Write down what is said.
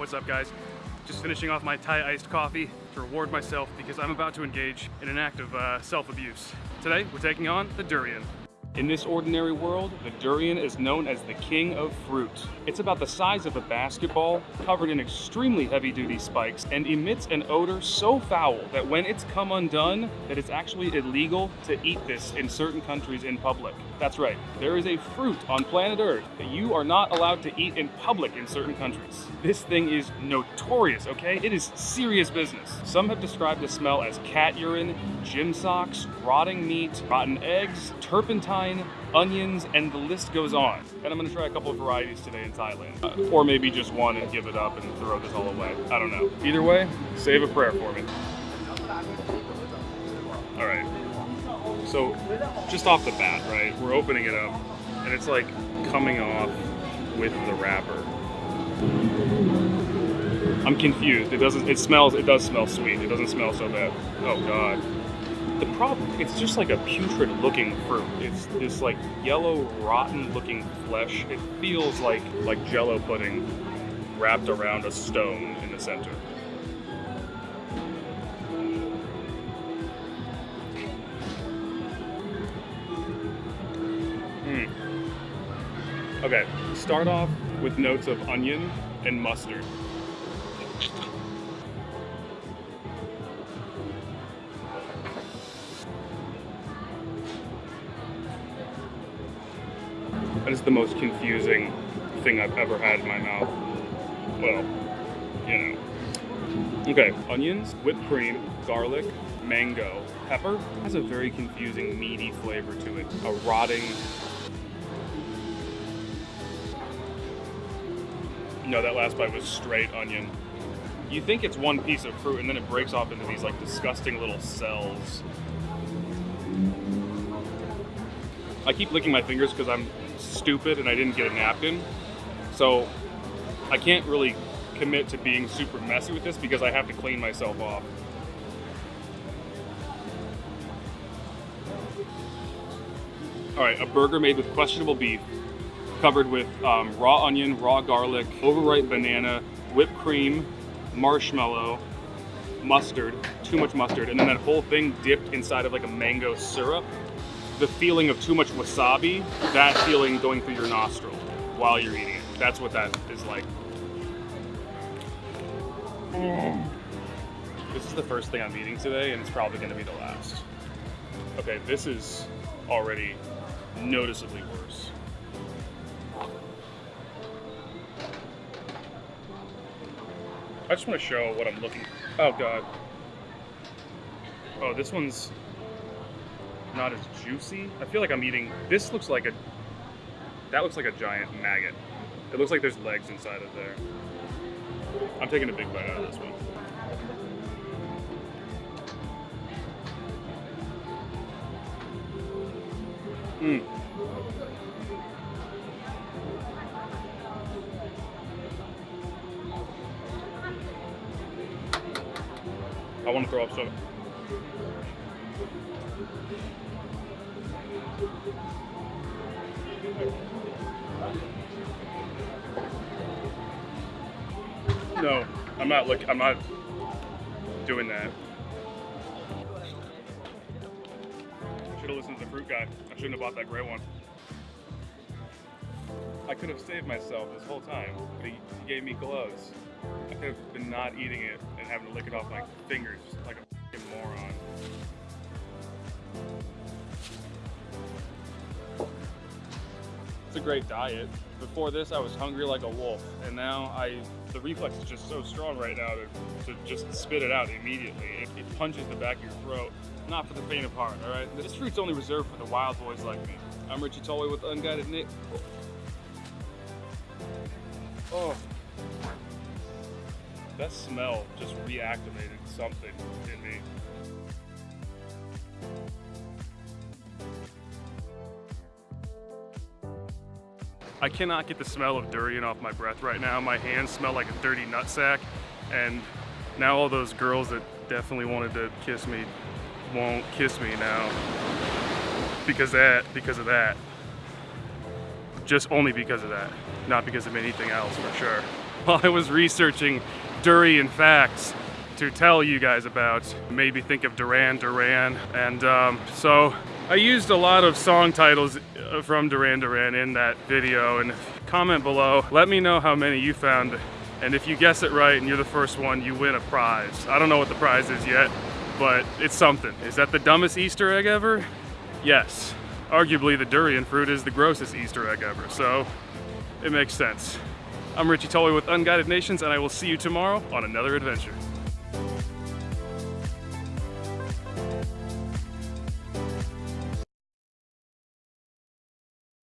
What's up guys? Just finishing off my Thai iced coffee to reward myself because I'm about to engage in an act of uh, self-abuse. Today, we're taking on the durian. In this ordinary world, the durian is known as the king of fruit. It's about the size of a basketball, covered in extremely heavy-duty spikes, and emits an odor so foul that when it's come undone, that it's actually illegal to eat this in certain countries in public. That's right, there is a fruit on planet Earth that you are not allowed to eat in public in certain countries. This thing is notorious, okay? It is serious business. Some have described the smell as cat urine, gym socks, rotting meat, rotten eggs, turpentine, onions, and the list goes on. And I'm gonna try a couple of varieties today in Thailand. Uh, or maybe just one and give it up and throw this all away. I don't know. Either way, save a prayer for me. All right. So, just off the bat, right, we're opening it up, and it's like coming off with the wrapper. I'm confused. It doesn't, it smells, it does smell sweet. It doesn't smell so bad. Oh God. The problem, it's just like a putrid looking fruit. It's this like yellow, rotten looking flesh. It feels like, like jello pudding wrapped around a stone in the center. Hmm. Okay, start off with notes of onion and mustard. That is the most confusing thing I've ever had in my mouth. Well, you know. Okay, onions, whipped cream, garlic, mango, pepper. Has a very confusing meaty flavor to it. A rotting. No, that last bite was straight onion. You think it's one piece of fruit and then it breaks off into these like disgusting little cells. I keep licking my fingers because I'm stupid and I didn't get a napkin. So I can't really commit to being super messy with this because I have to clean myself off. All right, a burger made with questionable beef, covered with um, raw onion, raw garlic, overripe banana, whipped cream, marshmallow, mustard, too much mustard, and then that whole thing dipped inside of like a mango syrup the feeling of too much wasabi, that feeling going through your nostril while you're eating it. That's what that is like. Mm. This is the first thing I'm eating today, and it's probably gonna be the last. Okay, this is already noticeably worse. I just want to show what I'm looking. Oh god. Oh, this one's not as juicy. I feel like I'm eating, this looks like a, that looks like a giant maggot. It looks like there's legs inside of there. I'm taking a big bite out of this one. Mmm. I want to throw up so No, I'm not look. I'm not doing that. Should have listened to the fruit guy. I shouldn't have bought that gray one. I could have saved myself this whole time, but he, he gave me gloves. I could have been not eating it and having to lick it off my fingers like a moron. It's a great diet. Before this, I was hungry like a wolf, and now I the reflex is just so strong right now to, to just spit it out immediately. It, it punches the back of your throat. Not for the faint of heart, all right? This fruit's only reserved for the wild boys like me. I'm Richie Tolway with Unguided Nick. Oh, that smell just reactivated something in me. I cannot get the smell of durian off my breath right now. My hands smell like a dirty nutsack. And now all those girls that definitely wanted to kiss me won't kiss me now. Because that, because of that. Just only because of that. Not because of anything else, for sure. while I was researching durian facts to tell you guys about. Made me think of Duran Duran. And um, so I used a lot of song titles uh, from Duran Duran in that video. And comment below, let me know how many you found. And if you guess it right and you're the first one, you win a prize. I don't know what the prize is yet, but it's something. Is that the dumbest Easter egg ever? Yes. Arguably the durian fruit is the grossest Easter egg ever, so it makes sense. I'm Richie Tully with Unguided Nations, and I will see you tomorrow on another adventure.